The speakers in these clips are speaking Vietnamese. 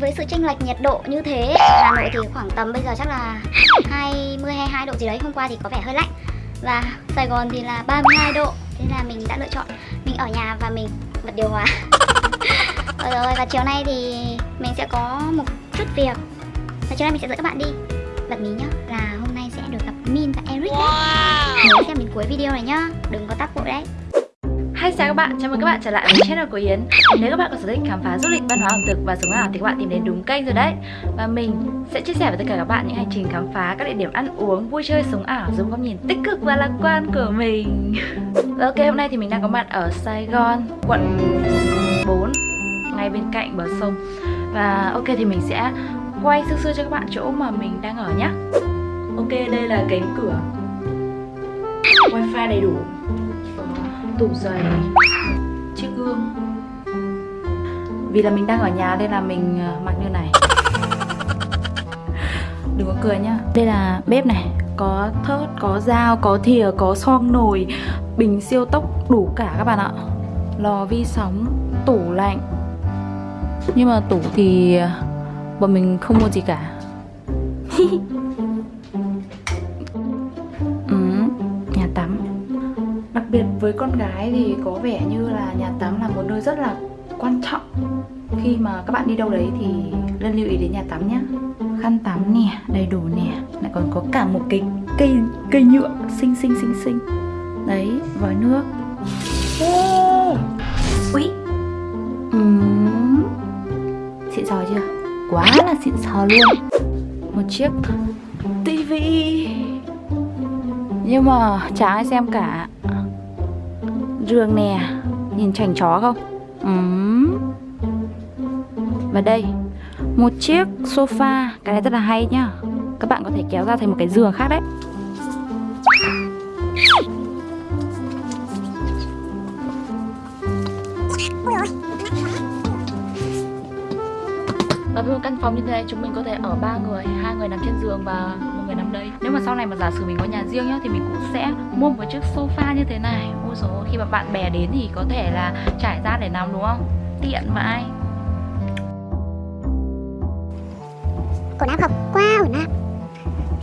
với sự chênh lệch nhiệt độ như thế Hà Nội thì khoảng tầm bây giờ chắc là 20 22 độ gì đấy hôm qua thì có vẻ hơi lạnh. Và Sài Gòn thì là 32 độ thế là mình đã lựa chọn mình ở nhà và mình bật điều hòa. Rồi rồi và chiều nay thì mình sẽ có một chút việc. Và chiều nay mình sẽ dẫn các bạn đi bật mí nhá. Là hôm nay sẽ được gặp Min và Eric đấy Nhớ xem đến cuối video này nhá. Đừng có tắt vội đấy Hi chào các bạn, chào mừng các bạn trở lại với channel của Yến. Nếu các bạn có sở thích khám phá du lịch, văn hóa ẩm thực và sống ảo thì các bạn tìm đến đúng kênh rồi đấy. Và mình sẽ chia sẻ với tất cả các bạn những hành trình khám phá các địa điểm ăn uống, vui chơi, sống ảo dùng góc nhìn tích cực và lạc quan của mình. Ok, hôm nay thì mình đang có mặt ở Sài Gòn, quận 4 ngay bên cạnh bờ sông. Và ok thì mình sẽ quay sơ sơ cho các bạn chỗ mà mình đang ở nhé Ok, đây là cánh cửa. Wifi đầy đủ. Tủ giày. Chiếc gương. Vì là mình đang ở nhà nên là mình ờ, mặc như này. Đừng có cười nhá. Đây là bếp này. Có thớt, có dao, có thìa, có xoong nồi, bình siêu tốc đủ cả các bạn ạ. Lò vi sóng, tủ lạnh. Nhưng mà tủ thì ờ, bọn mình không mua gì cả. biệt với con gái thì có vẻ như là nhà tắm là một nơi rất là quan trọng. Khi mà các bạn đi đâu đấy thì nên lưu ý đến nhà tắm nhé khăn tắm nè đầy đủ nè lại còn có cả một cái cây cây nhựa xinh xinh xinh xinh. Đấy vòi nước. Oh. ui uhm. xịn sò chưa? Quá là xịn sò luôn. Một chiếc tivi nhưng mà chả ai xem cả giường nè. Nhìn chảnh chó không? Uhm. Và đây, Một chiếc sofa. Cái này rất là hay nhá. Các bạn có thể kéo ra thành một cái giường khác đấy. Căn phòng như thế này chúng mình có thể ở ba người, hai người nằm trên giường và một người nằm đây. Nếu mà sau này mà giả sử mình có nhà riêng nhá thì mình cũng sẽ mua một chiếc sofa như thế này. Ôi dồi khi mà bạn bè đến thì có thể là trải ra để nằm đúng không? Tiện vậy. Quần áo không? Quá ổn áp.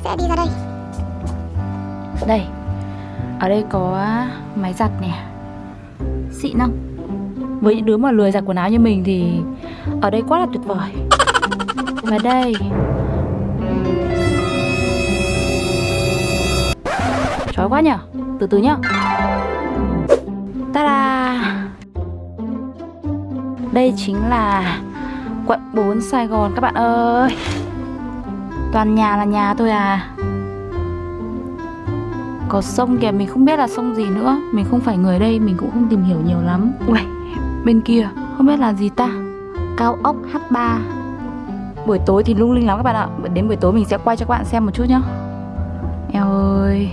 Sẽ đi ra đây. Đây. Ở đây có máy giặt nè. Xịn không? Với những đứa mà lười giặt quần áo như mình thì ở đây quá là tuyệt vời mà đây. Chói quá nhở? Từ từ nhá. Ta-da. Đây chính là quận 4 Sài Gòn các bạn ơi. Toàn nhà là nhà thôi à. Có sông kìa, mình không biết là sông gì nữa. Mình không phải người đây, mình cũng không tìm hiểu nhiều lắm. Ui bên kia, không biết là gì ta? Cao ốc H3 Buổi tối thì lung linh lắm các bạn ạ. Đến buổi tối mình sẽ quay cho các bạn xem một chút nhá. Eo ơi.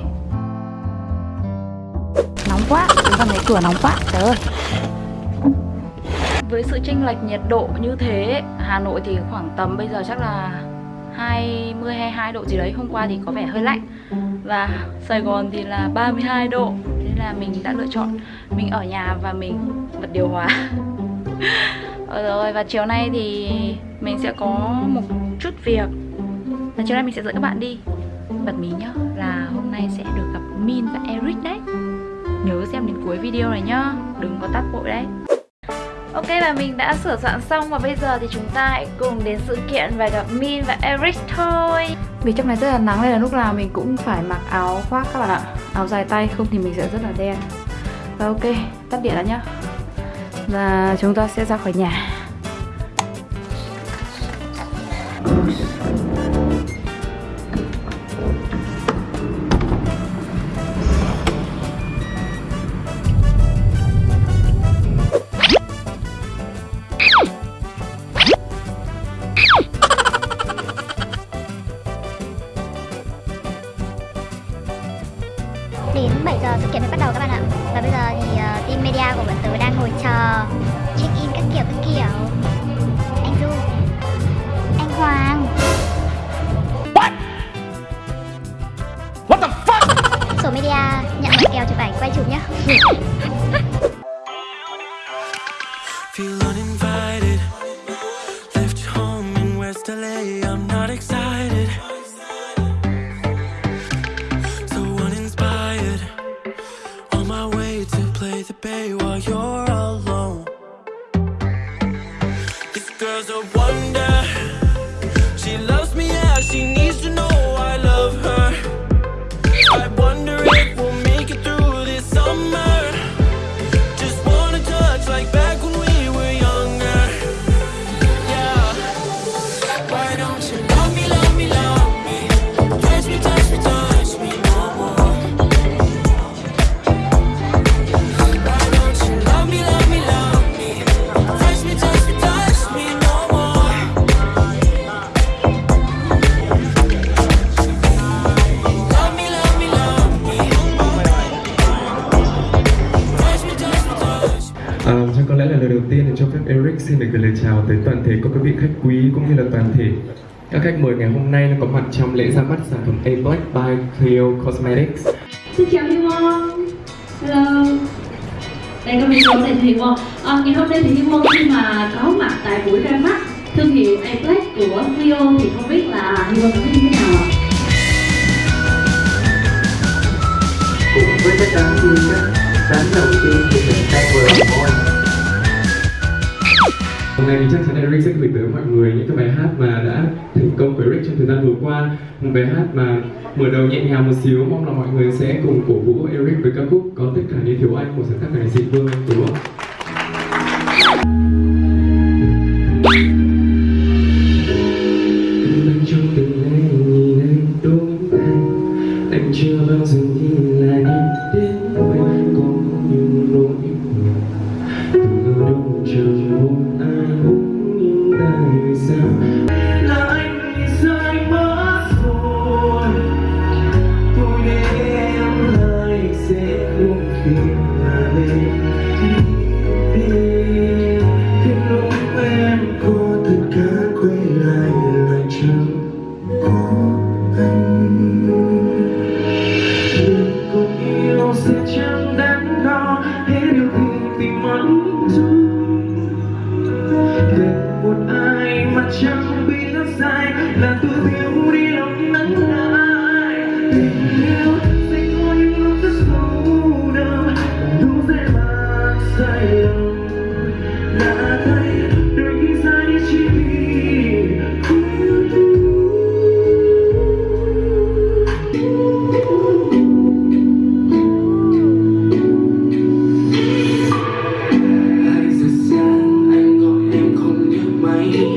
Nóng quá Chúng ta thấy cửa nóng quá, Trời ơi. Với sự chênh lệch nhiệt độ như thế, Hà Nội thì khoảng tầm bây giờ chắc là 20 22 độ gì đấy. Hôm qua thì có vẻ hơi lạnh. Và Sài Gòn thì là 32 độ. Thế là mình đã lựa chọn Mình ở nhà và mình bật điều hòa. Ờ rồi, và chiều nay thì mình sẽ có một chút việc. Và chiều nay mình sẽ dẫn các bạn đi. Bật mí nhá là hôm nay sẽ được gặp Min và Eric đấy. Nhớ xem đến cuối video này nhá Đừng có tắt vội đấy. Ok và mình đã sửa soạn xong và bây giờ thì chúng ta hãy cùng đến sự kiện và gặp Min và Eric thôi. Vì trong này rất là nắng nên là lúc nào mình cũng phải mặc áo khoác các bạn ạ. Áo dài tay không thì mình sẽ rất là đen. Và ok, tắt điện đã nhá. Và chúng ta sẽ ra khỏi nhà. 7 giờ sự kiện mới bắt đầu các bạn ạ Và bây giờ thì uh, team media của bọn tớ đang ngồi chờ check in các kiểu các kiểu Anh Du Anh Hoàng What? What the fuck? Số media nhận một kèo chụp ảnh quay chụp nhá À, chắc có lẽ là lời đầu tiên thì cho phép Eric xin được gửi lời chào tới toàn thể các quý vị khách quý cũng như là toàn thể các khách mời ngày hôm nay có mặt trong lễ ra mắt sản phẩm A Black by Cleo Cosmetics. Xin chào Hi Won Hello. Đây có video này Hi Won à, Ngày hôm nay thì Hi Won khi mà có mặt tại buổi ra mắt thương hiệu A-Black của Clio thì không biết là Hi Won cảm thấy như thế nào ạ? cùng với tất cả các sáng đầu tiên thì mình sẽ vừa thôi Hôm nay thì chắc chắn Eric sẽ gửi tới mọi người những cái bài hát mà đã thành công với Eric trong thời gian vừa qua Một bài hát mà mở đầu nhẹ nhàng một xíu, Mong là mọi người sẽ cùng cổ vũ Eric với ca khúc Có tất cả như thiếu anh của sáng tác này sĩ Vương, đúng không? Không khi sáng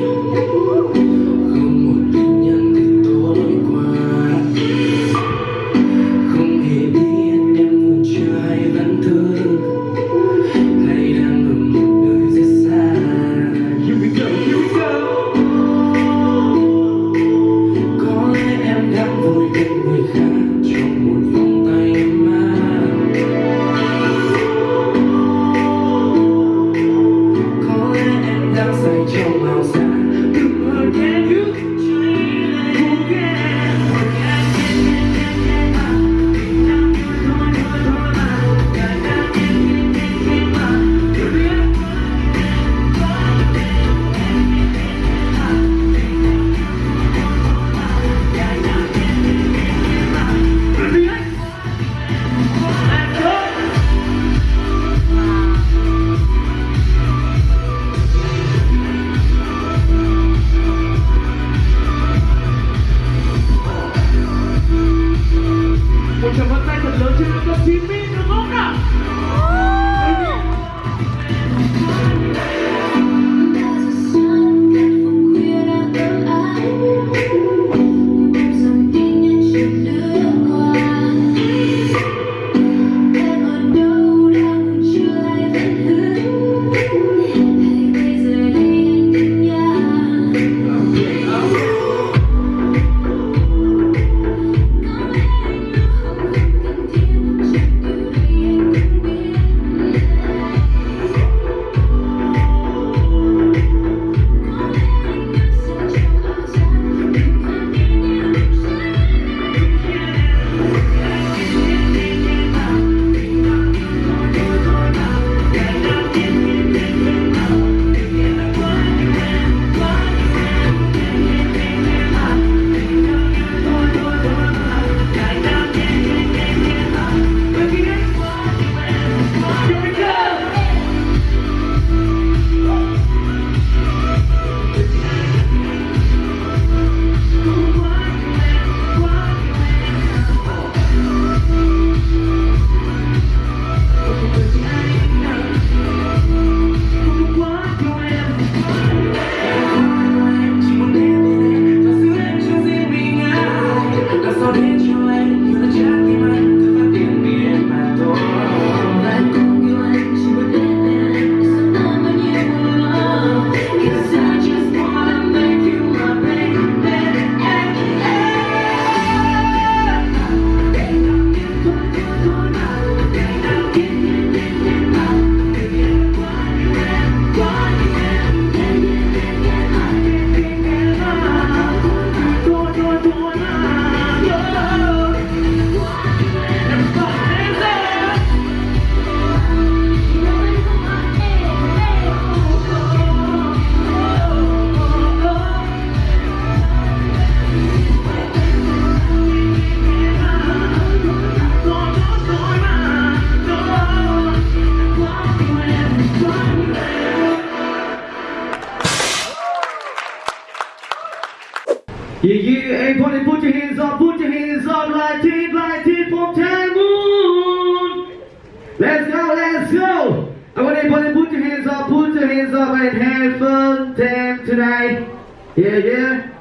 it.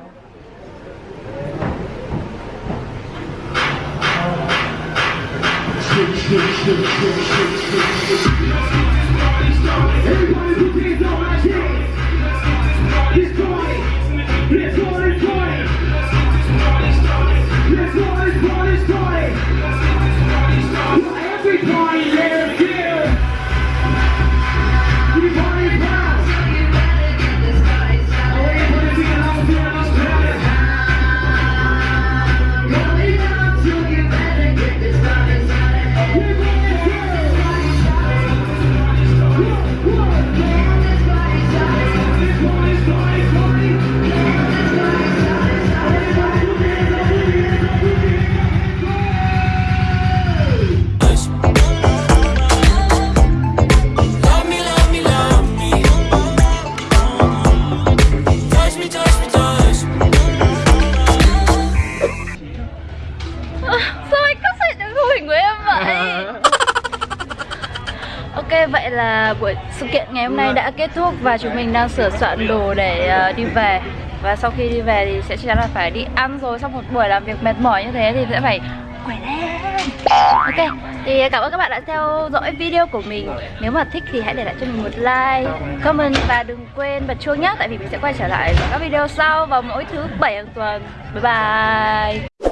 Everybody my. Ngày hôm nay đã kết thúc và chúng mình đang sửa soạn đồ để uh, đi về. Và sau khi đi về thì sẽ chắc chắn là phải đi ăn rồi Sau một buổi làm việc mệt mỏi như thế thì sẽ phải khỏe lên. Ok, thì cảm ơn các bạn đã theo dõi video của mình. Nếu mà thích thì hãy để lại cho mình một like, comment và đừng quên bật chuông nhé. Tại vì mình sẽ quay trở lại các video sau vào mỗi thứ bảy hàng tuần. Bye bye.